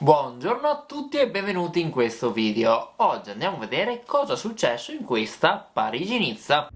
Buongiorno a tutti e benvenuti in questo video. Oggi andiamo a vedere cosa è successo in questa Parigi-Nizza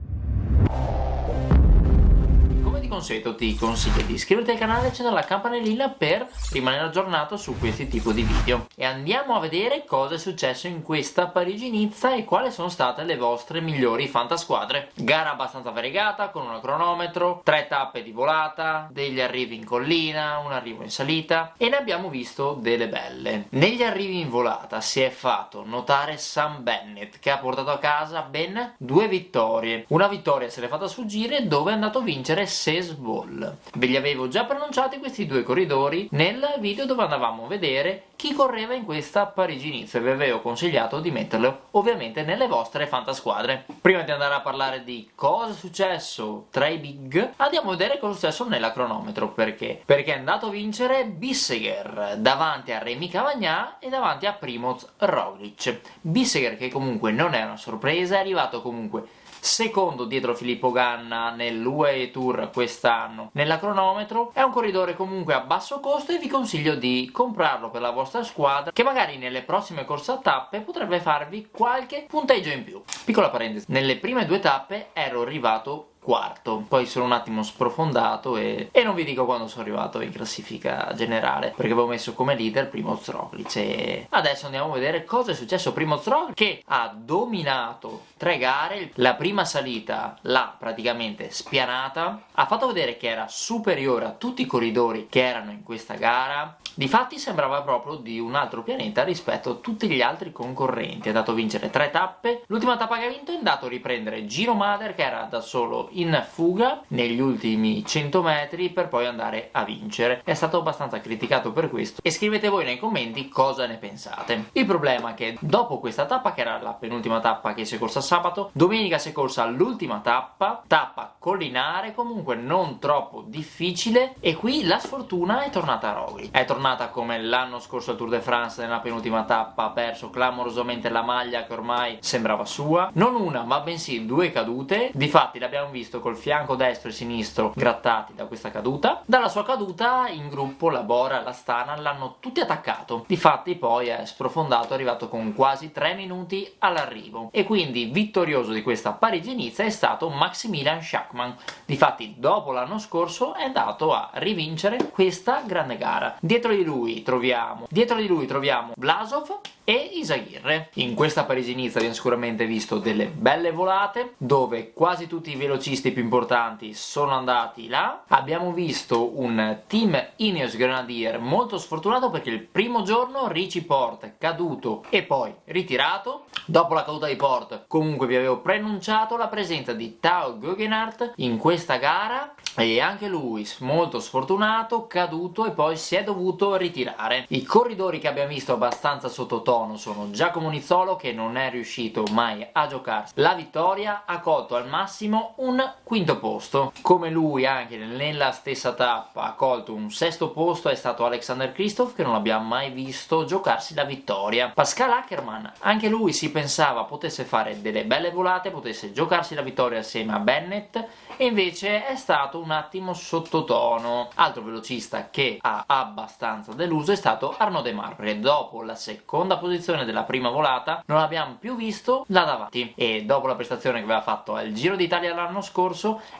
consueto ti consiglio di iscriverti al canale e accendere la campanellina per rimanere aggiornato su questi tipi di video. E andiamo a vedere cosa è successo in questa Parigi-Nizza e quali sono state le vostre migliori fantasquadre. Gara abbastanza variegata con un cronometro, tre tappe di volata, degli arrivi in collina, un arrivo in salita e ne abbiamo visto delle belle. Negli arrivi in volata si è fatto notare Sam Bennett che ha portato a casa ben due vittorie. Una vittoria se l'è fatta sfuggire dove è andato a vincere Cesar baseball. Ve li avevo già pronunciati questi due corridori nel video dove andavamo a vedere chi correva in questa Parigi-Nizza e vi avevo consigliato di metterlo ovviamente nelle vostre fantasquadre. Prima di andare a parlare di cosa è successo tra i big, andiamo a vedere cosa è successo nella cronometro. Perché? Perché è andato a vincere Bisseger davanti a Remy Cavagnà e davanti a Primoz Roglic. Bisseger che comunque non è una sorpresa, è arrivato comunque secondo dietro Filippo Ganna nell'UAE Tour quest'anno. Nella cronometro è un corridore comunque a basso costo e vi consiglio di comprarlo per la vostra squadra che magari nelle prossime corse a tappe potrebbe farvi qualche punteggio in più. Piccola parentesi nelle prime due tappe ero arrivato quarto. Poi sono un attimo sprofondato e, e, non vi dico quando sono arrivato in classifica generale perché avevo messo come leader Primo Roglic e adesso andiamo a vedere cosa è successo. Primo Roglic che ha dominato tre gare la prima salita l'ha praticamente spianata ha fatto vedere che era superiore a tutti i corridori che erano in questa gara. Difatti sembrava proprio di un altro pianeta rispetto a tutti gli altri concorrenti, è andato a vincere tre tappe, l'ultima tappa che ha vinto è andato a riprendere Giro Mader che era da solo in fuga negli ultimi 100 metri per poi andare a vincere, è stato abbastanza criticato per questo e scrivete voi nei commenti cosa ne pensate. Il problema è che dopo questa tappa, che era la penultima tappa che si è corsa sabato, domenica si è corsa l'ultima tappa, tappa collinare, comunque non troppo difficile e qui la sfortuna è tornata a Rogli, è tornata come l'anno scorso al Tour de France nella penultima tappa ha perso clamorosamente la maglia che ormai sembrava sua. Non una ma bensì due cadute. Difatti l'abbiamo visto col fianco destro e sinistro grattati da questa caduta. Dalla sua caduta in gruppo la Bora e la Stana l'hanno tutti attaccato. Difatti poi è sprofondato arrivato con quasi 3 minuti all'arrivo. E quindi vittorioso di questa Parigi-Nizza è stato Maximilian Schachmann difatti dopo l'anno scorso è andato a rivincere questa grande gara. Dietro di lui troviamo dietro di lui troviamo Blasov e Isaghirre. In questa Parigi-Nizza abbiamo sicuramente visto delle belle volate, dove quasi tutti i velocisti più importanti sono andati là. Abbiamo visto un team Ineos Grenadier molto sfortunato perché il primo giorno Richie Port caduto e poi ritirato. Dopo la caduta di Port comunque vi avevo preannunciato la presenza di Tao Guggenhardt in questa gara e anche lui molto sfortunato, caduto e poi si è dovuto ritirare. I corridori che abbiamo visto abbastanza sottotono sono Giacomo Nizzolo che non è riuscito mai a giocarsi la vittoria, ha colto al massimo un quinto posto. Come lui anche nella stessa tappa ha colto un sesto posto è stato Alexander Kristoff che non abbiamo mai visto giocarsi la vittoria. Pascal Ackermann, anche lui si pensava potesse fare delle belle volate, potesse giocarsi la vittoria assieme a Bennett e invece è stato un attimo sottotono. Altro velocista che ha abbastanza deluso è stato Arnaud Demar, perché dopo la seconda posizione della prima volata non abbiamo più visto là davanti e dopo la prestazione che aveva fatto al Giro d'Italia l'anno scorso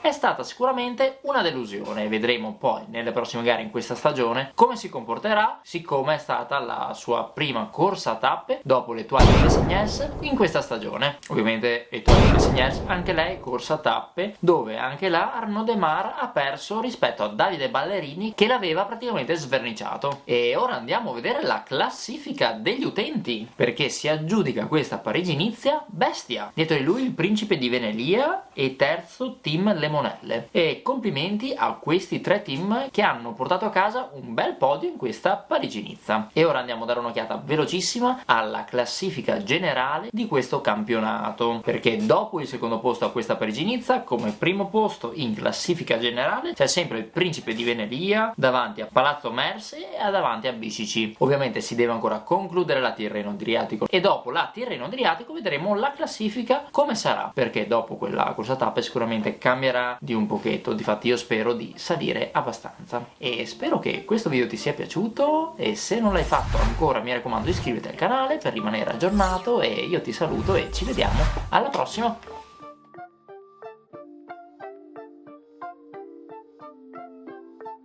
è stata sicuramente una delusione. Vedremo poi nelle prossime gare in questa stagione come si comporterà, siccome è stata la sua prima corsa a tappe dopo l'Etoile de Signès in questa stagione. Ovviamente Etoile de Signès anche lei corsa a tappe dove anche là Arnaud Demar ha perso rispetto a Davide Ballerini che l'aveva praticamente sverniciato. E ora andiamo a vedere la classifica degli utenti, perché si aggiudica questa Parigi-Nizia bestia. Dietro di lui il principe di Venelia e terzo team Lemonelle. E complimenti a questi tre team che hanno portato a casa un bel podio in questa Parigi-Nizza. E ora andiamo a dare un'occhiata velocissima alla classifica generale di questo campionato perché dopo il secondo posto a questa Parigi-Nizza come primo posto in classifica generale c'è sempre il Principe di Venelia davanti a Palazzo Merse e davanti a BCC ovviamente si deve ancora concludere la Tirreno Adriatico e dopo la Tirreno Adriatico vedremo la classifica come sarà perché dopo quella corsa tappe sicuramente cambierà di un pochetto. Difatti io spero di salire abbastanza. E spero che questo video ti sia piaciuto. E se non l'hai fatto ancora mi raccomando iscriviti al canale per rimanere aggiornato. E io ti saluto e ci vediamo alla prossima